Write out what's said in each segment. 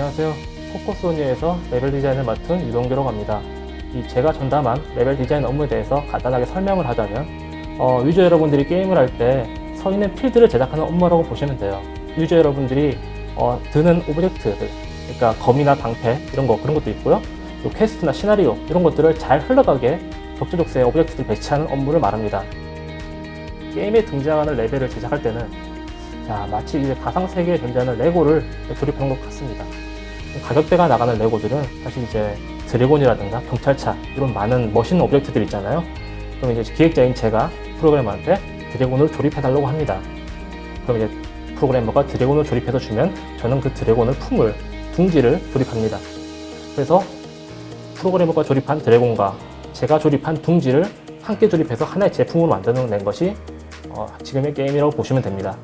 안녕하세요. 코코소니에서 레벨 디자인을 맡은 유동규라고 합니다. 이 제가 전담한 레벨 디자인 업무에 대해서 간단하게 설명을 하자면 어, 유저 여러분들이 게임을 할 때 서 있는 필드를 제작하는 업무라고 보시면 돼요. 유저 여러분들이 어, 드는 object들, 그러니까 검이나 방패 이런 거 그런 것도 있고요. 또 quest나 시나리오 이런 것들을 잘 흘러가게 적재적소에 object를 배치하는 업무를 말합니다. 게임에 등장하는 레벨을 제작할 때는 자, 마치 이제 가상 세계에 존재하는 레고를 조립한 것 같습니다. 가격대가 나가는 레고들은 사실 이제 드래곤이라든가 경찰차 이런 많은 멋있는 object들 있잖아요. 그럼 이제 기획자인 제가 프로그래머한테 드래곤을 조립해달라고 합니다. 그럼 이제 프로그래머가 드래곤을 조립해서 주면 저는 그 드래곤을 품을 둥지를 조립합니다. 그래서 프로그래머가 조립한 드래곤과 제가 조립한 둥지를 함께 조립해서 하나의 제품으로 만드는 것이 어, 지금의 게임이라고 보시면 됩니다.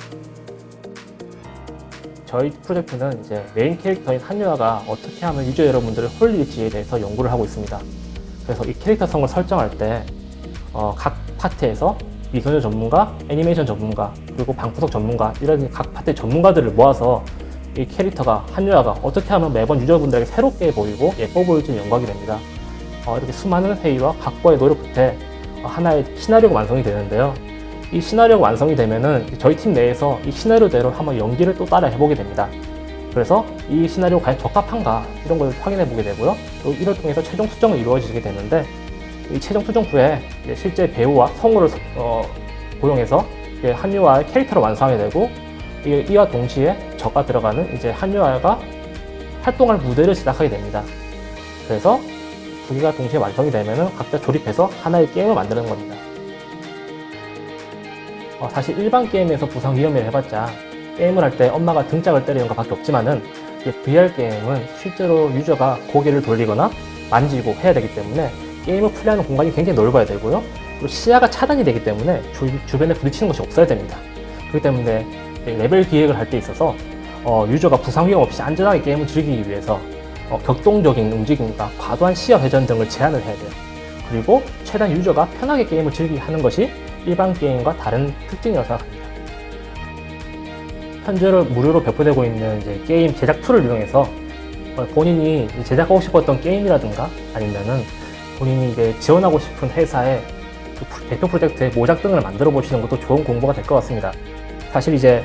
저희 프로젝트는 이제 메인 캐릭터인 한유아가 어떻게 하면 유저 여러분들을 홀릴지에 대해서 연구를 하고 있습니다. 그래서 이 캐릭터성을 설정할 때, 어, 각 파트에서 미소녀 전문가, 애니메이션 전문가, 그리고 방구석 전문가, 이런 각 파트의 전문가들을 모아서 이 캐릭터가, 한유아가 어떻게 하면 매번 유저분들에게 새롭게 보이고 예뻐 보일지 연구하게 됩니다. 어, 이렇게 수많은 회의와 각고의 노력 끝에 어, 하나의 시나리오가 완성이 되는데요. 이 시나리오가 완성이 되면은 저희 팀 내에서 이 시나리오대로 한번 연기를 또 따라 해보게 됩니다. 그래서 이 시나리오 과연 적합한가 이런 걸 확인해 보게 되고요. 또 이를 통해서 최종 수정이 이루어지게 되는데 이 최종 수정 후에 실제 배우와 성우를 어, 고용해서 이제 한유아의 캐릭터를 완성하게 되고 이- 이와 동시에 저가 들어가는 이제 한유아가 활동할 무대를 시작하게 됩니다. 그래서 두 개가 동시에 완성이 되면은 각자 조립해서 하나의 게임을 만드는 겁니다. 어, 사실 일반 게임에서 부상 위험을 해봤자 게임을 할 때 엄마가 등짝을 때리는 것 밖에 없지만은 이 VR 게임은 실제로 유저가 고개를 돌리거나 만지고 해야 되기 때문에 게임을 플레이하는 공간이 굉장히 넓어야 되고요. 그리고 시야가 차단이 되기 때문에 주, 주변에 부딪히는 것이 없어야 됩니다. 그렇기 때문에 이 레벨 기획을 할 때 있어서 어, 유저가 부상 위험 없이 안전하게 게임을 즐기기 위해서 어, 격동적인 움직임과 과도한 시야 회전 등을 제한을 해야 돼요. 그리고 최대한 유저가 편하게 게임을 즐기게 하는 것이 일반 게임과 다른 특징이라고 생각합니다. 현재로 무료로 배포되고 있는 이제 게임 제작 tool을 이용해서 어, 본인이 제작하고 싶었던 게임이라든가 아니면은 본인이 이제 지원하고 싶은 회사의 그 프- 대표 프로젝트의 모작 등을 만들어 보시는 것도 좋은 공부가 될 것 같습니다. 사실 이제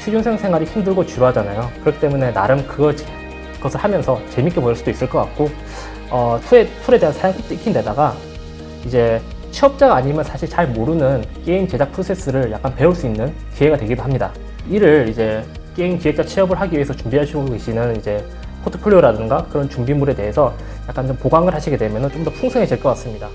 취준생 생활이 힘들고 지루하잖아요. 그렇기 때문에 나름 그거, 그것을 하면서 재밌게 보일 수도 있을 것 같고 어, tool에, tool에 대한 사용법도 익힌 데다가 이제 취업자가 아니면 사실 잘 모르는 게임 제작 프로세스를 약간 배울 수 있는 기회가 되기도 합니다. 이를 이제 게임 기획자 취업을 하기 위해서 준비하시고 계시는 이제 포트폴리오라든가 그런 준비물에 대해서 약간 좀 보강을 하시게 되면 좀 더 풍성해질 것 같습니다.